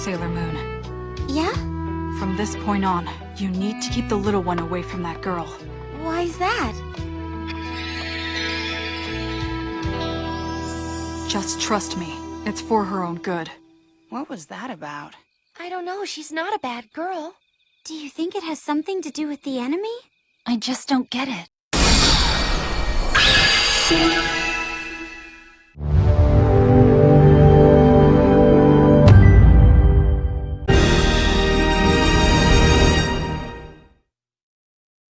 Sailor Moon. Yeah? From this point on, you need to keep the little one away from that girl. Why is that? Just trust me. It's for her own good. What was that about? I don't know, she's not a bad girl. Do you think it has something to do with the enemy? I just don't get it.